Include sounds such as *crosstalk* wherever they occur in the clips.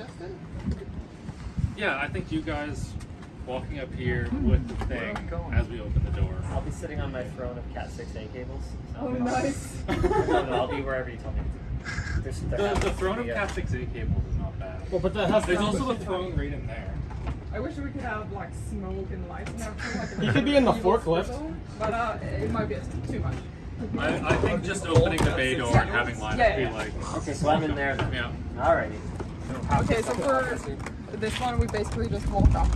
Justin? Yeah, I think you guys walking up here with the thing as we open the door. I'll be sitting on my throne of Cat 6A cables. Oh, nice. no, no, I'll be wherever you tell me to. There's, there The, happens the to throne of Cat 6A cables is not bad. Well, but that has There's also a throne right in there. I wish we could have like smoke and lights and everything. Like You could be in the forklift. sizzle, But uh, it might be too much. I, I think just opening the bay door and having lights Yeah, be yeah. like, Okay, so I'm in there then. yeah. Alrighty. Okay, so for this one, we basically just walk up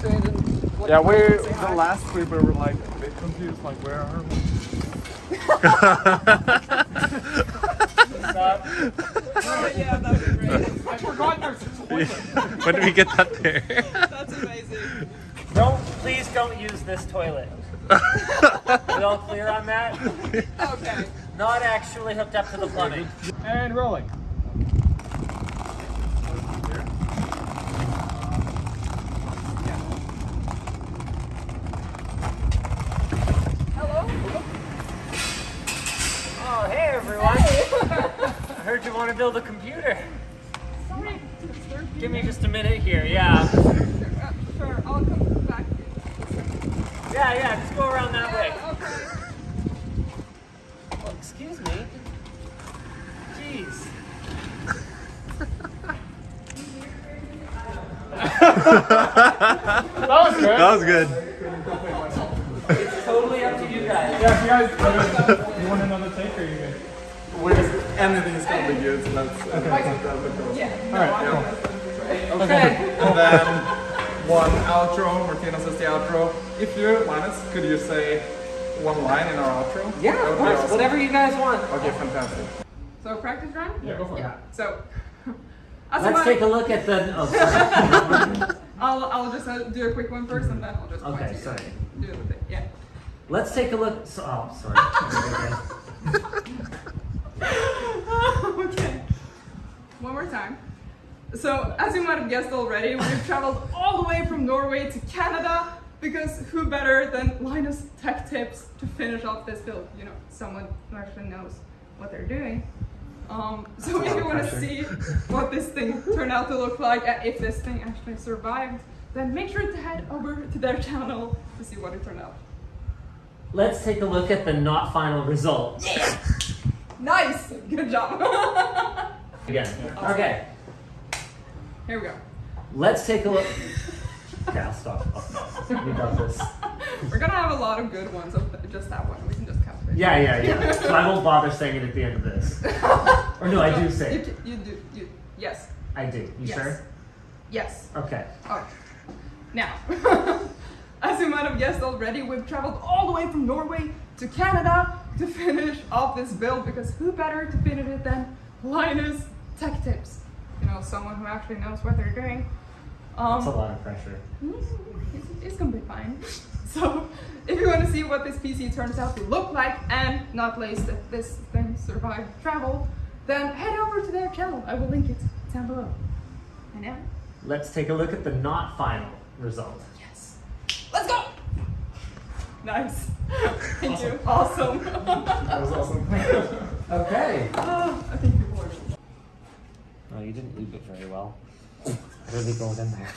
to it and like, Yeah, we say the hi. last trip we were like a bit confused, like where are we? Oh, yeah, that'd be great. I forgot there's a toilet. when did we get that there? That's amazing. Don't, please don't use this toilet. we all clear on that? *laughs* Okay. Not actually hooked up to the plumbing. And rolling. Hello? Oh, hey everyone. I heard you want to build a computer. Sorry to disturb you. Give me just a minute here, yeah. Uh, sure, I'll come back. Yeah, yeah, just go around that way. Yeah, okay. Oh, excuse me. Jeez. *laughs* That was good. That was good. It's totally up to you guys. Yeah, if you guys uh, you want another take or you good? We anything is gonna be good, so that's okay. Yeah. All right, cool. Okay. And then one outro. Martina says the outro. If you, Linus, could you say one line in our outro? Yeah, of course. awesome. Whatever you guys want. Okay, fantastic. So practice run? Yeah, go for it. So, *laughs* as Let's take a look at the. Oh. *laughs* I'll, I'll just uh, do a quick one first and then I'll just Okay, sorry. Do the thing. Yeah. Let's take a look. So, oh, sorry. *laughs* okay. One more time. So, as you might have guessed already, we've traveled all the way from Norway to Canada because who better than Linus Tech Tips to finish off this build? You know, someone who actually knows what they're doing. Um, so, if you want to see *laughs* what this thing turned out to look like, and if this thing actually survived, then make sure to head over to their channel to see what it turned out. Let's take a look at the not final result. Yeah. Nice! Good job! *laughs* Again. Okay. Here we go. Let's take a look. Okay, I'll stop. We got this. *laughs* We're gonna have a lot of good ones of just that one. We can just cut it. Yeah, yeah, yeah. *laughs* So I won't bother saying it at the end of this. *laughs* Or no, I do say You, it. ca- you do. You, yes. I do. You yes. sure? Yes. Okay. Alright. Now, as you might have guessed already, we've traveled all the way from Norway to Canada to finish off this build because who better to finish it than Linus Tech Tips? You know, someone who actually knows what they're doing. Um, That's a lot of pressure. Mm, It's, it's gonna be fine. *laughs* So, if you want to see what this PC turns out to look like and not least that this thing survived travel, then head over to their channel. I will link it down below. And now, Let's take a look at the not final result. yes, let's go. Nice. *laughs* Thank you. Awesome. *laughs* That was awesome. Okay. oh, I think people are. Oh, you didn't leave it very well. Really goes in there.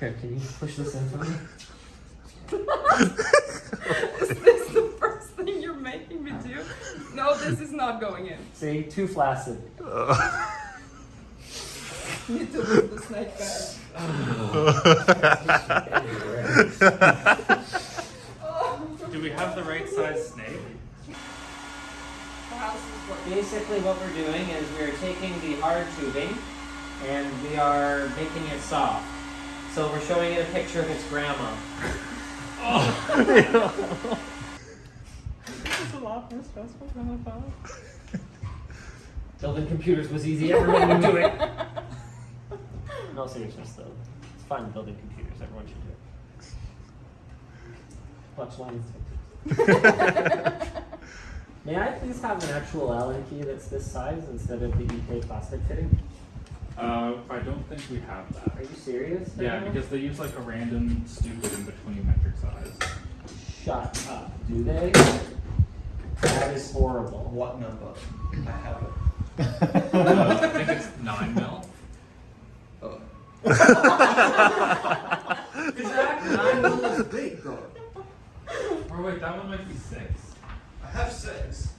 Here, can you push this in for me? *laughs* Is this the first thing you're making me do? No, this is not going in. See, too flaccid. Need to leave the snake bag. *laughs* Oh. *laughs* Do we have the right size snake? The house is working. Basically, what we're doing is we're taking the hard tubing and we are making it soft. So we're showing it a picture of its grandma. oh. It's a lot more stressful than I thought. Building computers was easy, everyone would do it. *laughs* No seriousness though. It's fun building computers, everyone should do it. Watch lines. *laughs* May I please have an actual Allen key that's this size instead of the EK plastic fitting? Uh, I don't think we have that. Are you serious? Yeah, because they use like a random stupid in between metric size. Shut up. Do they? That is horrible. What number? I have it. uh, I think it's 9 mil. Oh. *laughs* Zach, 9 mil is big, though. Or wait, that one might be 6 have six.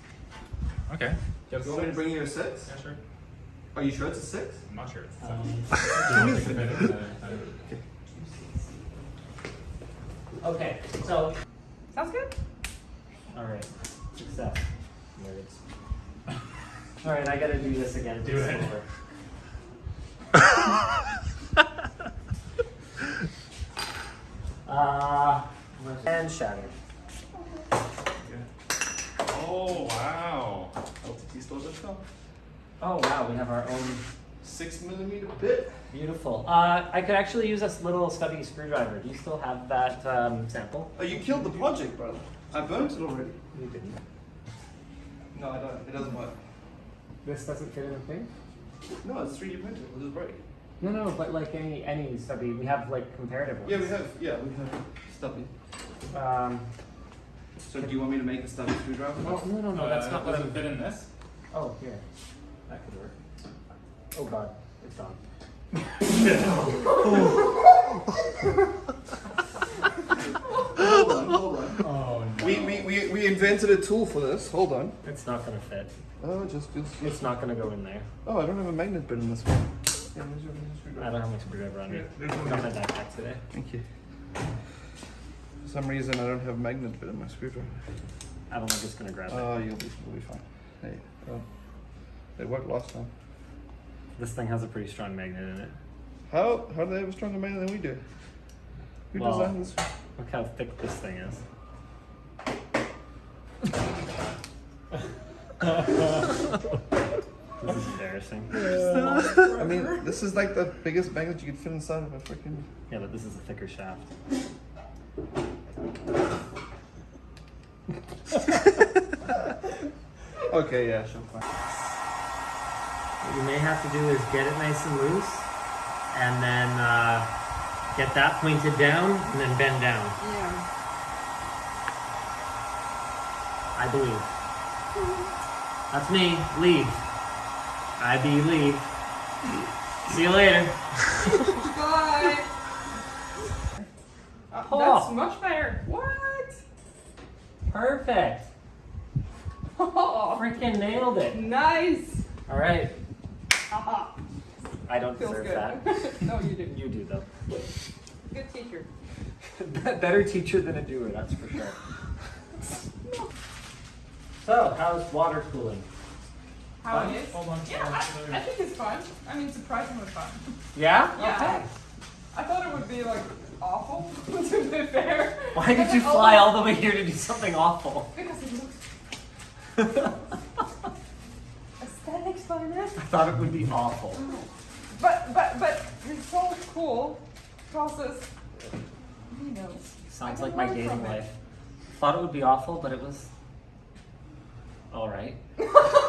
Okay. You want me to bring you a six? Yeah, sure. Are you sure it's a six? I'm not sure. It's Um, *laughs* okay, so Sounds good. all right, success. Nerds. *laughs* All right, I gotta do this again. Do it. Over. *laughs* Uh, and shattered. Oh wow. LTT stores that stuff. Oh wow, we have our own Six millimeter bit. beautiful. Uh, I could actually use this little stubby screwdriver. Do you still have that um, sample? Oh, you killed the project, brother. I burnt it already. You didn't. No, I don't. It doesn't work. This doesn't fit in the thing. No, it's 3D printed. It'll just break. No, no, but like any any stubby, we have like comparative ones. Yeah, we have. Yeah, we have stubby. Um, So do you want me to make a stubby screwdriver? well, no, no, no, that's Uh, not what does I'm. fit in this? Oh, here. That could work. Oh god, it's gone. hold on, hold on. *laughs* Oh no. We, we, we, we invented a tool for this. Hold on. It's not gonna fit. Oh, just, just, It's not gonna go in there. Oh, I don't have a magnet bit in this one. Yeah, where's your, where's your I don't have my screwdriver on me. Yeah, one Got my backpack today. Thank you. For some reason, I don't have a magnet bit in my screwdriver. I don't think it's gonna grab it. Oh, you'll be, you'll be fine. Hey, oh, it worked last time. This thing has a pretty strong magnet in it. How, how do they have a stronger magnet than we do? Who Well- designed this? Look how thick this thing is. this is embarrassing. I mean, this is like the biggest magnet you could fit inside of a freaking. Yeah, but this is a thicker shaft. *laughs* Okay, yeah, sure, fine. What you may have to do is get it nice and loose, and then uh, get that pointed down, and then bend down. Yeah. I believe. That's me. Leave. I believe. See you later. *laughs* Bye. Uh, Oh. That's much better. What? Perfect. Oh, Freaking nailed it. nice. All right. Haha. I don't Feels deserve good. that. *laughs* no, you do. You do though. Good teacher. *laughs* Better teacher than a doer, that's for sure. so, how's water cooling? How Fun? it is? Hold on. Yeah, I, I think it's fun. I mean, surprisingly fun. Yeah? Yeah. Okay. I thought it would be like awful, *laughs* to be fair. Why did you oh, fly all the way here to do something awful? Because it looks *laughs* aesthetics finest. I thought it would be awful. Oh. But but but it's so cool process. He knows. Sounds like my dating life. Thought it would be awful, but it was alright. *laughs*